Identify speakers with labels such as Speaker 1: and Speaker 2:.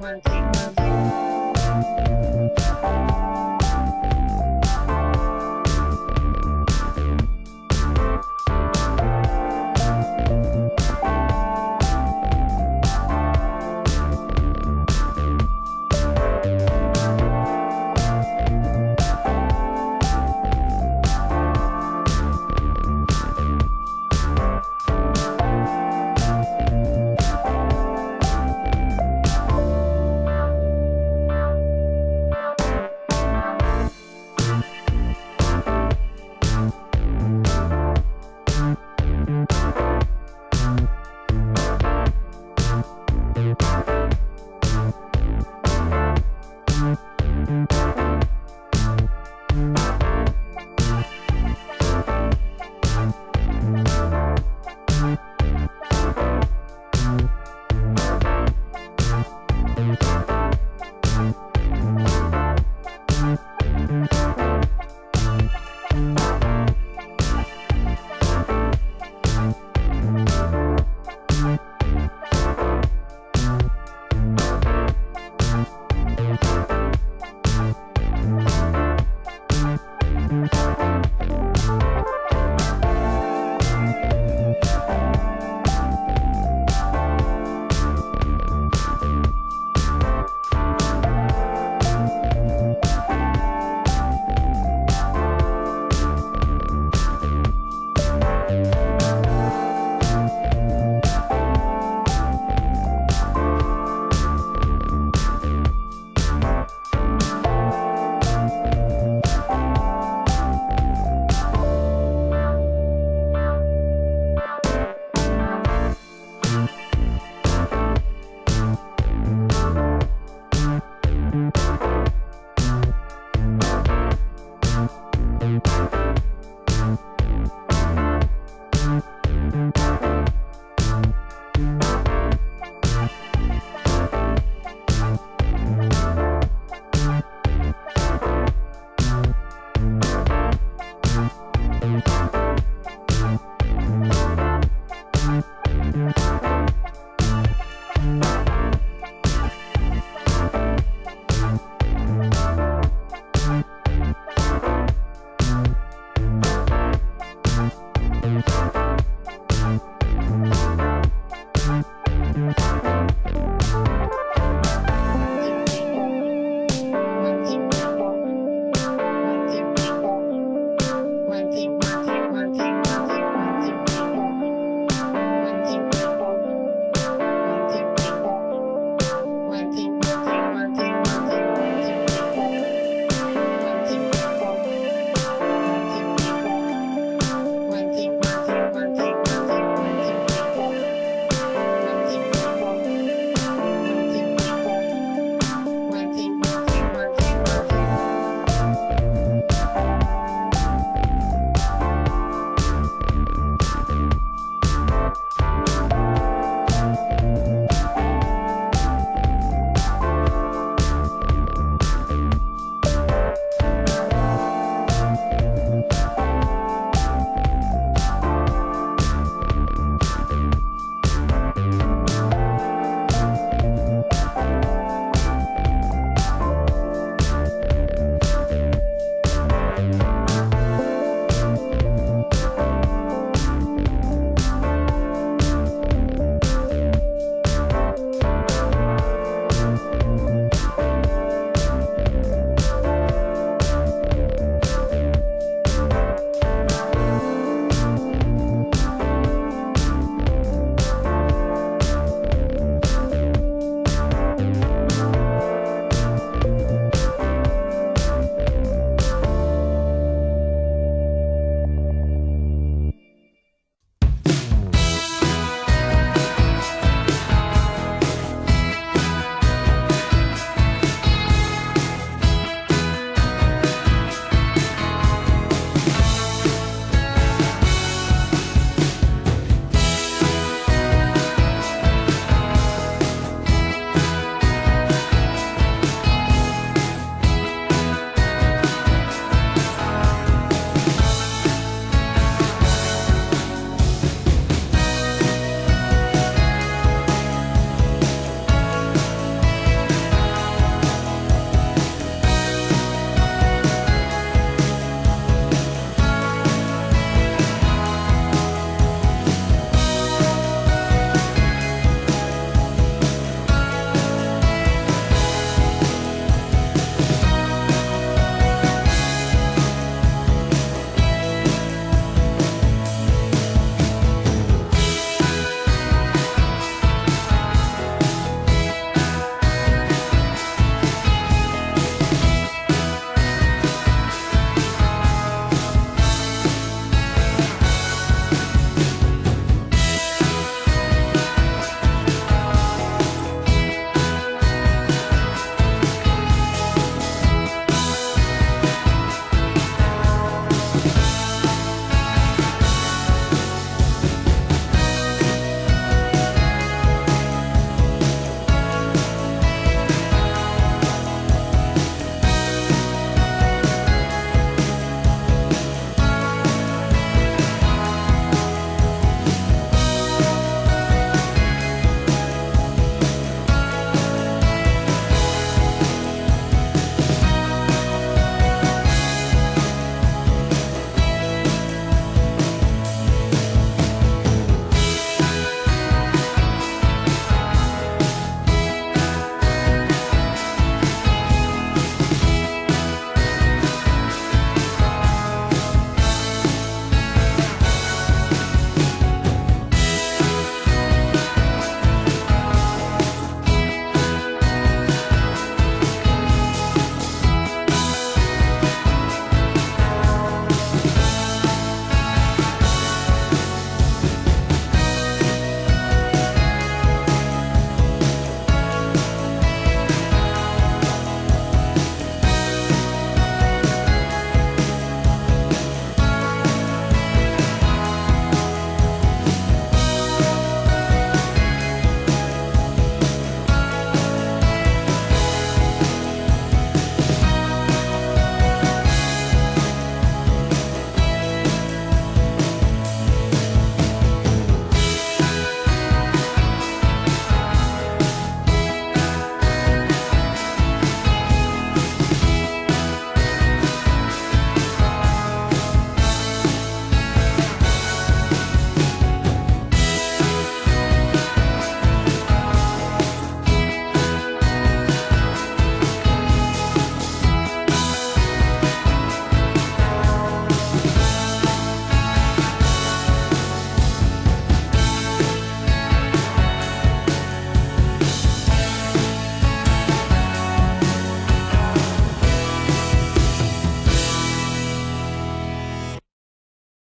Speaker 1: two, one, two, one, two, one, two.